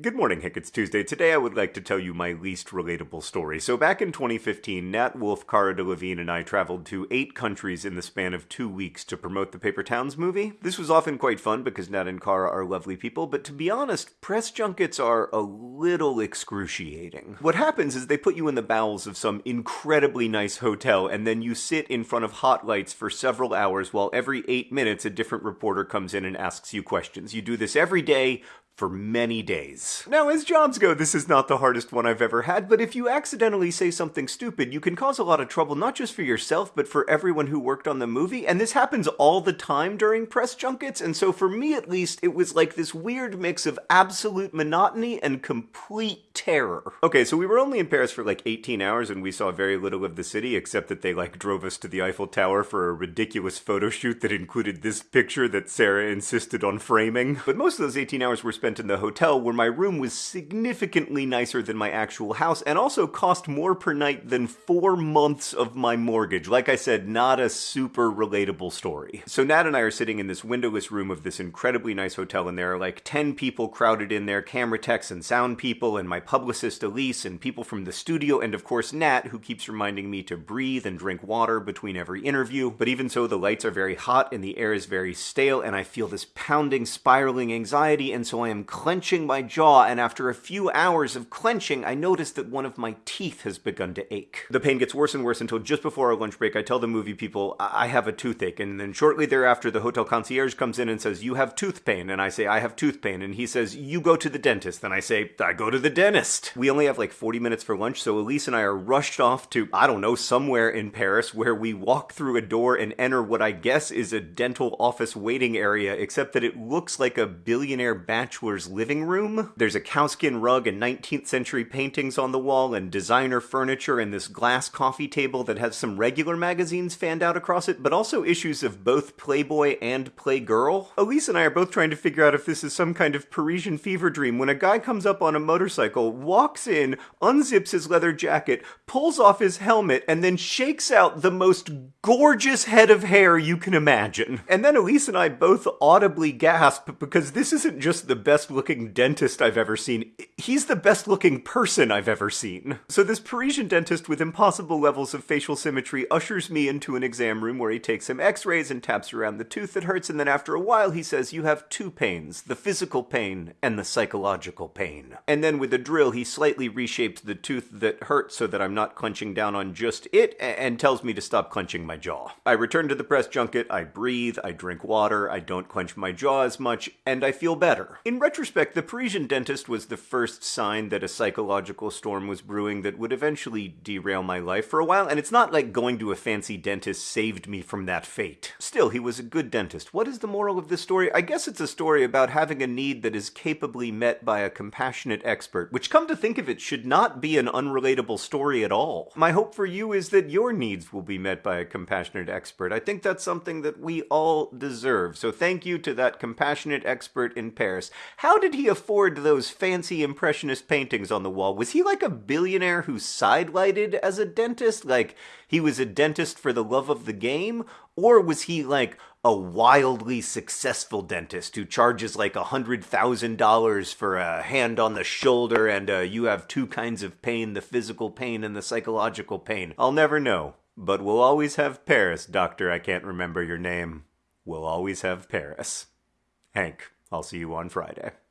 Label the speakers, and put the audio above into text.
Speaker 1: Good morning, Hank. It's Tuesday. Today I would like to tell you my least relatable story. So back in 2015, Nat Wolff, Cara Delevingne, and I traveled to eight countries in the span of two weeks to promote the Paper Towns movie. This was often quite fun because Nat and Cara are lovely people, but to be honest, press junkets are a little excruciating. What happens is they put you in the bowels of some incredibly nice hotel, and then you sit in front of hot lights for several hours while every eight minutes a different reporter comes in and asks you questions. You do this every day for many days. Now, as jobs go, this is not the hardest one I've ever had, but if you accidentally say something stupid, you can cause a lot of trouble not just for yourself, but for everyone who worked on the movie, and this happens all the time during press junkets, and so for me at least, it was like this weird mix of absolute monotony and complete terror. Okay, so we were only in Paris for like 18 hours, and we saw very little of the city, except that they like drove us to the Eiffel Tower for a ridiculous photo shoot that included this picture that Sarah insisted on framing. But most of those 18 hours were spent in the hotel where my room was significantly nicer than my actual house and also cost more per night than four months of my mortgage. Like I said, not a super relatable story. So Nat and I are sitting in this windowless room of this incredibly nice hotel and there are like 10 people crowded in there, camera techs and sound people and my publicist Elise and people from the studio and of course Nat who keeps reminding me to breathe and drink water between every interview. But even so, the lights are very hot and the air is very stale and I feel this pounding, spiraling anxiety and so I am clenching my jaw, and after a few hours of clenching, I notice that one of my teeth has begun to ache. The pain gets worse and worse until just before our lunch break, I tell the movie people, I have a toothache, and then shortly thereafter, the hotel concierge comes in and says, You have tooth pain, and I say, I have tooth pain, and he says, You go to the dentist, and I say, I go to the dentist. We only have like 40 minutes for lunch, so Elise and I are rushed off to, I don't know, somewhere in Paris where we walk through a door and enter what I guess is a dental office waiting area, except that it looks like a billionaire bachelor's living living room. There's a cowskin rug and 19th century paintings on the wall and designer furniture and this glass coffee table that has some regular magazines fanned out across it, but also issues of both Playboy and Playgirl. Elise and I are both trying to figure out if this is some kind of Parisian fever dream when a guy comes up on a motorcycle, walks in, unzips his leather jacket, pulls off his helmet, and then shakes out the most gorgeous head of hair you can imagine. And then Elise and I both audibly gasp because this isn't just the best looking dentist I've ever seen. He's the best looking person I've ever seen. So this Parisian dentist with impossible levels of facial symmetry ushers me into an exam room where he takes some x-rays and taps around the tooth that hurts and then after a while he says you have two pains, the physical pain and the psychological pain. And then with a drill he slightly reshapes the tooth that hurts so that I'm not clenching down on just it and tells me to stop clenching my jaw. I return to the press junket, I breathe, I drink water, I don't clench my jaw as much, and I feel better. In retrospect, the Parisian dentist was the first sign that a psychological storm was brewing that would eventually derail my life for a while, and it's not like going to a fancy dentist saved me from that fate. Still, he was a good dentist. What is the moral of this story? I guess it's a story about having a need that is capably met by a compassionate expert, which, come to think of it, should not be an unrelatable story at all. My hope for you is that your needs will be met by a compassionate expert. I think that's something that we all deserve. So thank you to that compassionate expert in Paris. How did he afford those fancy impressionist paintings on the wall? Was he like a billionaire who sidelighted as a dentist? Like he was a dentist for the love of the game? Or was he like a wildly successful dentist who charges like a hundred thousand dollars for a hand on the shoulder and uh, you have two kinds of pain, the physical pain and the psychological pain? I'll never know. But we'll always have Paris, Doctor. I can't remember your name. We'll always have Paris. Hank, I'll see you on Friday.